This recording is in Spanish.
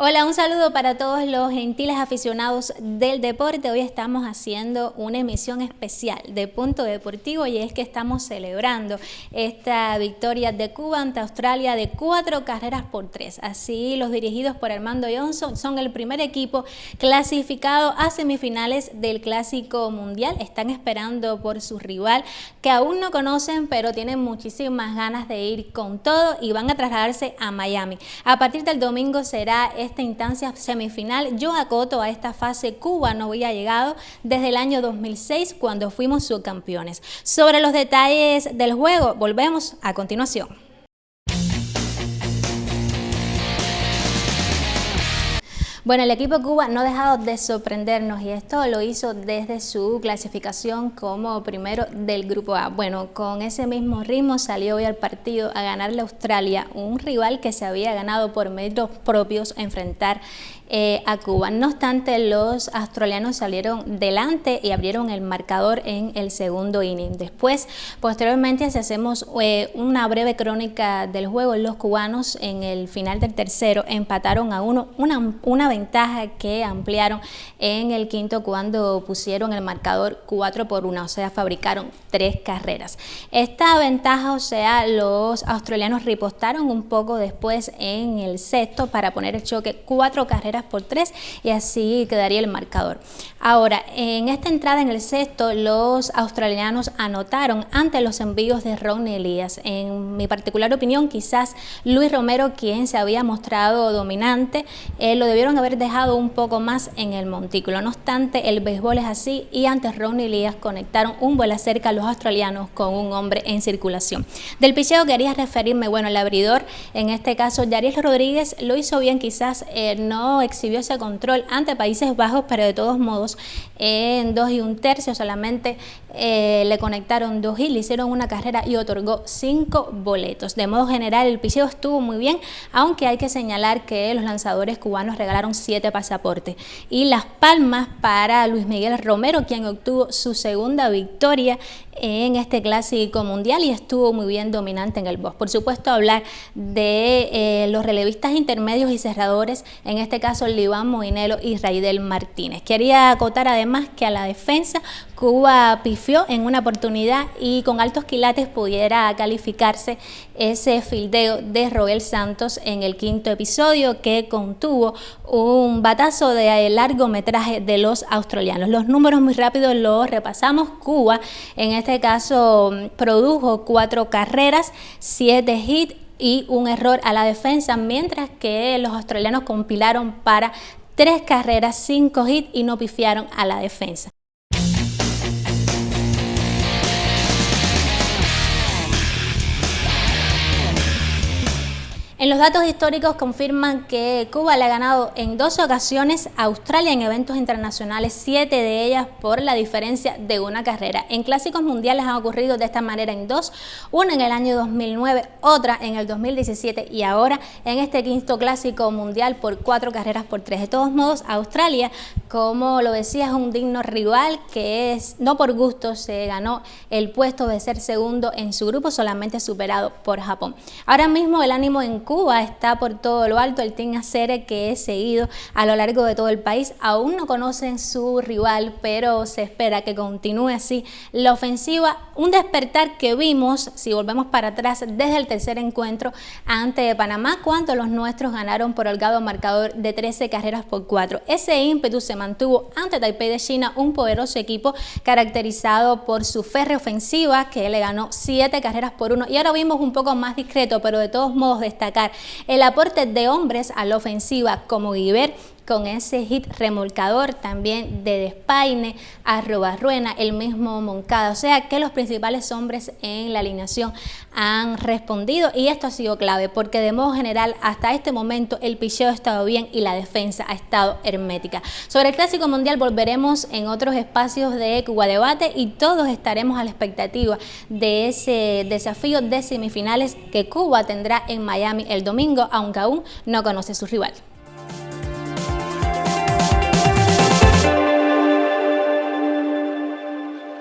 Hola, un saludo para todos los gentiles aficionados del deporte. Hoy estamos haciendo una emisión especial de Punto Deportivo y es que estamos celebrando esta victoria de Cuba ante Australia de cuatro carreras por tres. Así, los dirigidos por Armando Johnson son el primer equipo clasificado a semifinales del Clásico Mundial. Están esperando por su rival que aún no conocen, pero tienen muchísimas ganas de ir con todo y van a trasladarse a Miami. A partir del domingo será esta instancia semifinal. Yo acoto a esta fase, Cuba no había llegado desde el año 2006 cuando fuimos subcampeones. Sobre los detalles del juego, volvemos a continuación. Bueno, el equipo Cuba no ha dejado de sorprendernos y esto lo hizo desde su clasificación como primero del Grupo A. Bueno, con ese mismo ritmo salió hoy al partido a ganarle a Australia, un rival que se había ganado por medios propios a enfrentar eh, a Cuba. No obstante, los australianos salieron delante y abrieron el marcador en el segundo inning. Después, posteriormente, si hacemos eh, una breve crónica del juego, los cubanos en el final del tercero empataron a uno, una, una ventaja que ampliaron en el quinto cuando pusieron el marcador 4 por 1, o sea, fabricaron tres carreras. Esta ventaja, o sea, los australianos ripostaron un poco después en el sexto para poner el choque cuatro carreras por tres y así quedaría el marcador. Ahora, en esta entrada en el sexto, los australianos anotaron ante los envíos de Ron Elías. En mi particular opinión, quizás Luis Romero, quien se había mostrado dominante, eh, lo debieron haber dejado un poco más en el montículo. No obstante, el béisbol es así y ante Ron Elías conectaron un vuelo cerca a los australianos con un hombre en circulación. Del picheo quería referirme, bueno, el abridor, en este caso, Yariel Rodríguez lo hizo bien, quizás eh, no exhibió ese control ante Países Bajos, pero de todos modos en dos y un tercio solamente eh, le conectaron dos y le hicieron una carrera y otorgó cinco boletos. De modo general el picheo estuvo muy bien, aunque hay que señalar que los lanzadores cubanos regalaron siete pasaportes. Y las palmas para Luis Miguel Romero, quien obtuvo su segunda victoria en este clásico mundial y estuvo muy bien dominante en el box. Por supuesto hablar de eh, los relevistas intermedios y cerradores, en este caso Liván Moinelo y Raidel Martínez. Quería acotar además que a la defensa Cuba pifió en una oportunidad y con altos quilates pudiera calificarse ese fildeo de Roel Santos en el quinto episodio que contuvo un batazo de largometraje de los australianos. Los números muy rápidos los repasamos. Cuba en este caso produjo cuatro carreras, siete hits y un error a la defensa, mientras que los australianos compilaron para tres carreras, cinco hits y no pifiaron a la defensa. En los datos históricos confirman que Cuba le ha ganado en dos ocasiones a Australia en eventos internacionales, siete de ellas por la diferencia de una carrera. En clásicos mundiales han ocurrido de esta manera en dos, una en el año 2009, otra en el 2017 y ahora en este quinto clásico mundial por cuatro carreras por tres. De todos modos, Australia, como lo decía, es un digno rival que es, no por gusto se ganó el puesto de ser segundo en su grupo, solamente superado por Japón. Ahora mismo el ánimo en Cuba está por todo lo alto, el Team Acere que es seguido a lo largo de todo el país. Aún no conocen su rival, pero se espera que continúe así la ofensiva. Un despertar que vimos, si volvemos para atrás, desde el tercer encuentro ante Panamá, cuando los nuestros ganaron por holgado marcador de 13 carreras por 4. Ese ímpetu se mantuvo ante Taipei de China, un poderoso equipo caracterizado por su férrea ofensiva, que le ganó 7 carreras por 1. Y ahora vimos un poco más discreto, pero de todos modos destacar el aporte de hombres a la ofensiva como Guiber con ese hit remolcador también de Despaine, Arrobarruena, el mismo Moncada. O sea que los principales hombres en la alineación han respondido y esto ha sido clave porque de modo general hasta este momento el picheo ha estado bien y la defensa ha estado hermética. Sobre el Clásico Mundial volveremos en otros espacios de Cuba Debate y todos estaremos a la expectativa de ese desafío de semifinales que Cuba tendrá en Miami el domingo, aunque aún no conoce su rival.